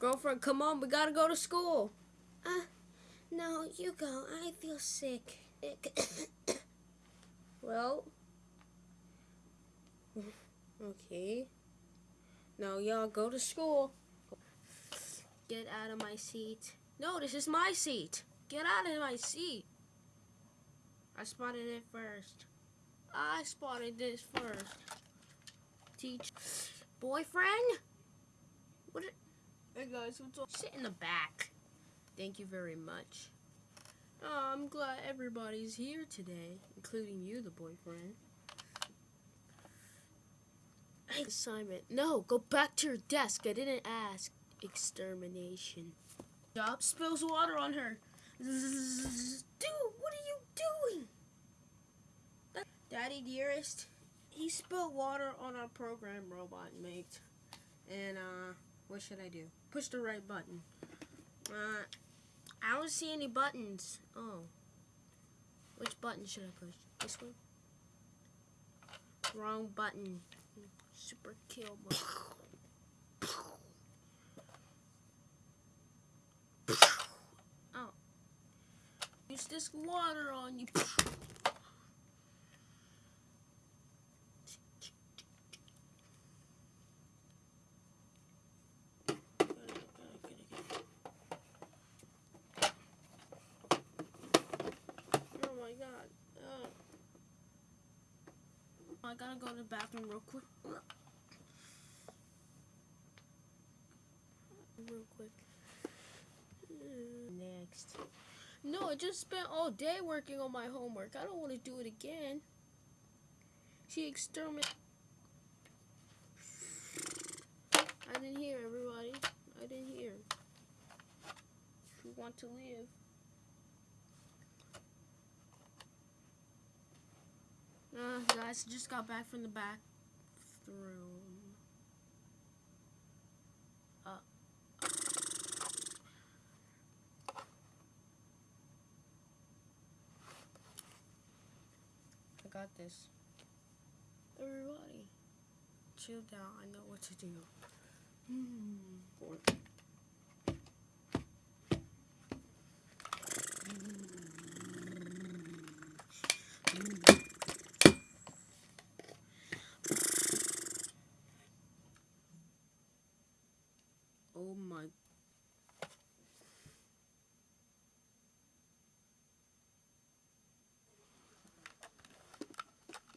Girlfriend, come on, we gotta go to school. Uh, no, you go. I feel sick. well, okay. Now y'all go to school. Get out of my seat. No, this is my seat. Get out of my seat. I spotted it first. I spotted this first. Teach. Boyfriend? What? Hey guys, what's up? Sit in the back. Thank you very much. Oh, I'm glad everybody's here today, including you, the boyfriend. Hey, Assignment. No, go back to your desk. I didn't ask. Extermination. Job Spills water on her. Dude, what are you doing? Daddy dearest, he spilled water on our program robot mate. And, uh, what should I do? Push the right button. Uh, I don't see any buttons. Oh. Which button should I push? This one? Wrong button. Super kill button. Oh. Use this water on you. I gotta go to the bathroom real quick. Real quick. Next. No, I just spent all day working on my homework. I don't want to do it again. She exterminated. I didn't hear everybody. I didn't hear. If you want to live. Uh, guys, just got back from the bathroom. Uh. I got this. Everybody, chill down. I know what to do. Mm. Oh my.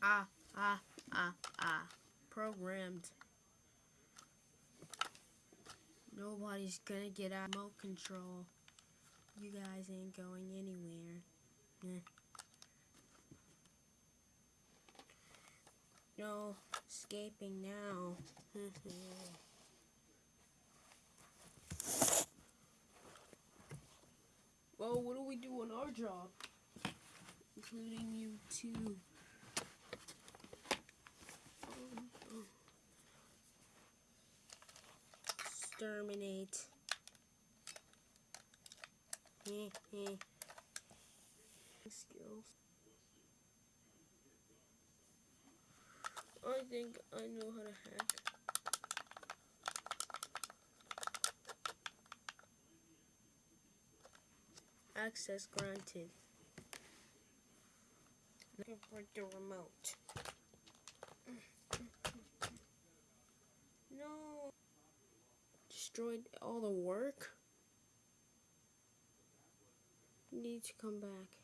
Ah, ah, ah, ah. Programmed. Nobody's gonna get out remote control. You guys ain't going anywhere. Eh. No escaping now. Well, what do we do on our job? Including you too. Exterminate. Skills. I think I know how to hack. Access granted. Looking for the remote. No. Destroyed all the work. Need to come back.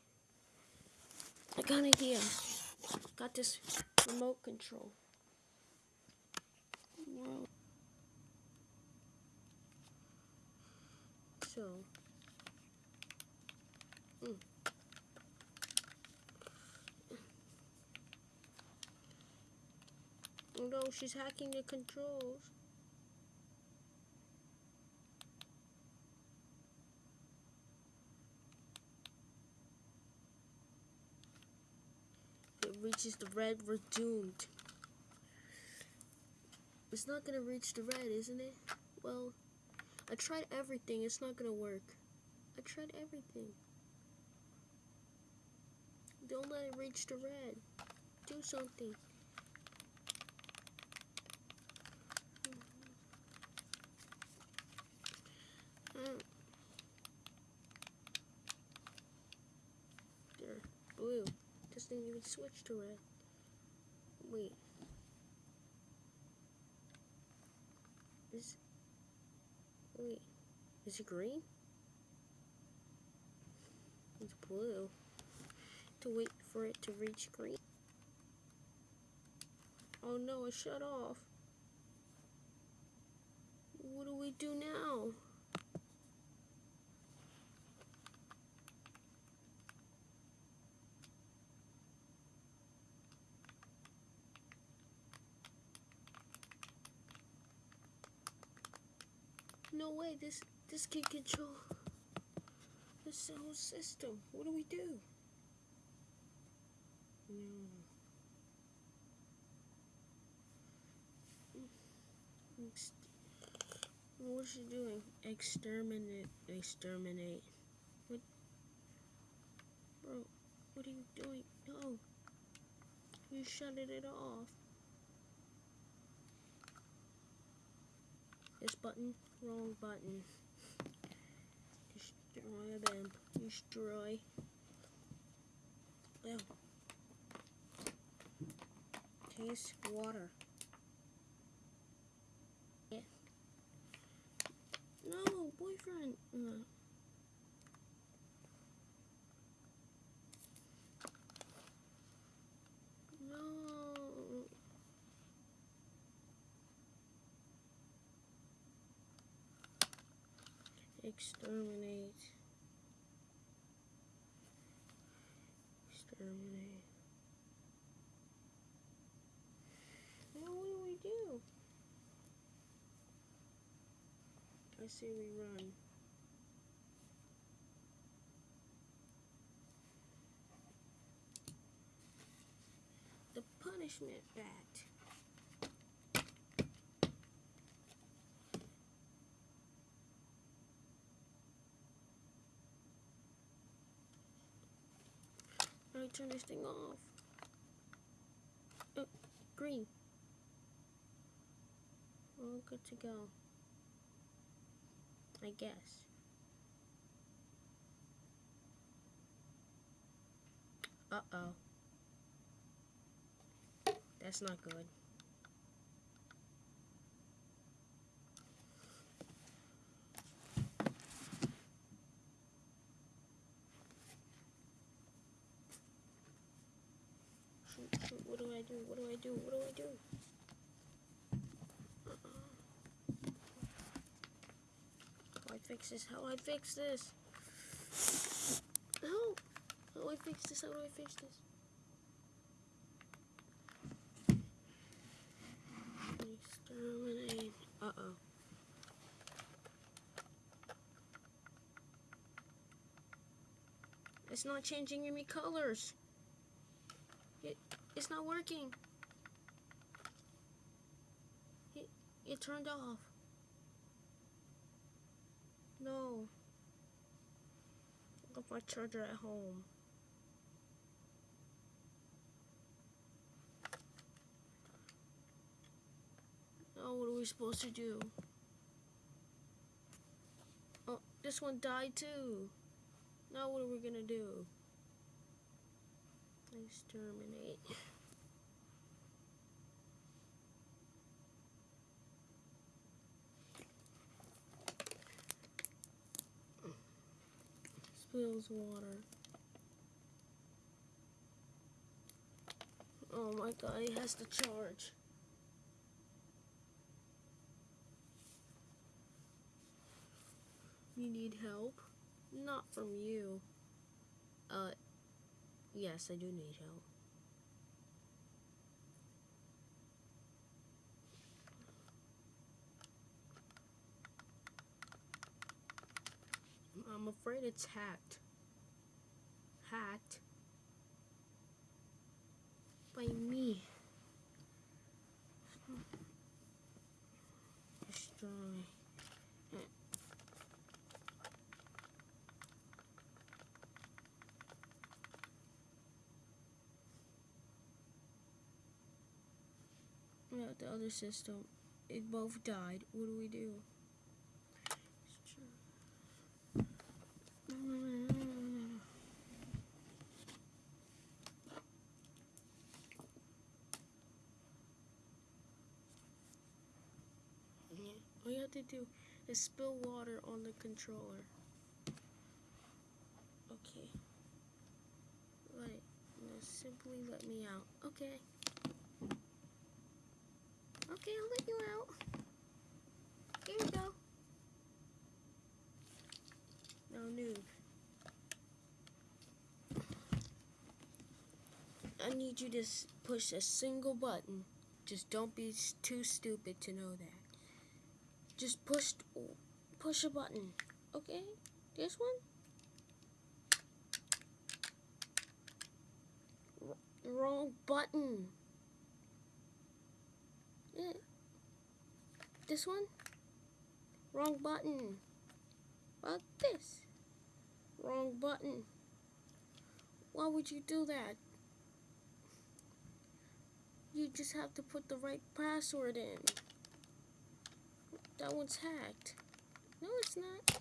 I got an idea. Got this remote control. So. Mm. Oh no, she's hacking the controls. Reaches the red, we're doomed. It's not gonna reach the red, isn't it? Well, I tried everything, it's not gonna work. I tried everything. Don't let it reach the red. Do something. Didn't even switch to red. Wait. Is wait, is it green? It's blue. To wait for it to reach green. Oh no, it shut off. What do we do now? No way, this this can control this whole system. What do we do? Hmm. No. What's she doing? Exterminate. Exterminate. What? Bro, what are you doing? No. You shutting it off. This button, wrong button. Destroy them. Destroy. Oh. Taste water. Yeah. No, boyfriend. No. Exterminate. Exterminate. Now what do we do? I say we run. The punishment bat. Turn this thing off? Oh, green. All good to go. I guess. Uh-oh. That's not good. What do I do? What do I do? Do do? Uh-uh. How I fix this? How do I fix this? How? How do I fix this? How do I fix this? Exterminate. Uh-oh. It's not changing any colors. It, it's not working. It, it turned off. No. I left my charger at home. Now what are we supposed to do? Oh, this one died too. Now what are we gonna do? Exterminate. Spills water. Oh my god, he has to charge. You need help? Not from you. Uh, yes, I do need help. I'm afraid it's hacked. Hacked by me. Destroy. Yeah, the other system. It both died. What do we do? have to do is spill water on the controller. Okay. Now simply let me out. Okay. Okay, I'll let you out. Here we go. Now, noob. I need you to push a single button. Just don't be too stupid to know that. Just push, push a button. Okay, this one. R- wrong button. This one. Wrong button. About this. Wrong button. Why would you do that? You just have to put the right password in. That one's hacked. No, it's not.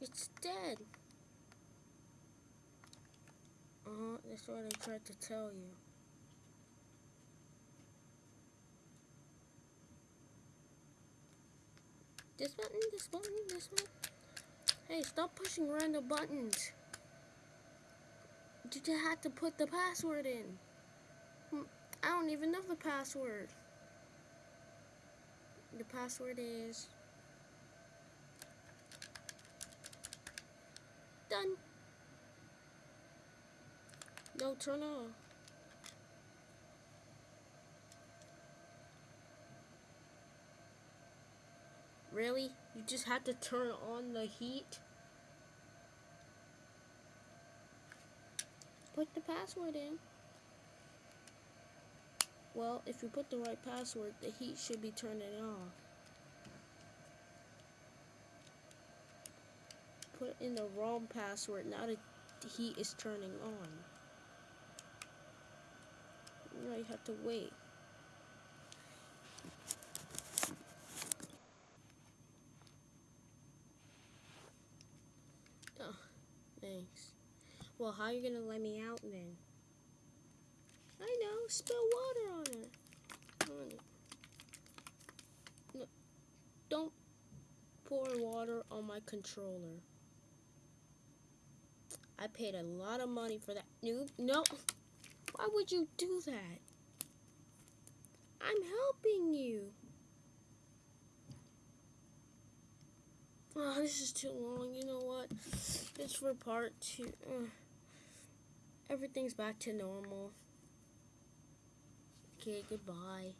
It's dead. Uh huh, that's what I tried to tell you. This button, this one. Hey, stop pushing random buttons. You just had to put the password in. Hmm, I don't even know the password. The password is done. No, turn off. Really? You just have to turn on the heat? Put the password in. Well, if you put the right password, the heat should be turning off. Put in the wrong password, now the heat is turning on. Now you have to wait. Oh, thanks. Well, how are you gonna let me out then? I know, spill water on it. No, don't pour water on my controller. I paid a lot of money for that. Noob, no. Why would you do that? I'm helping you. Oh, this is too long. You know what? It's for part two. Uh, everything's back to normal. Okay, goodbye.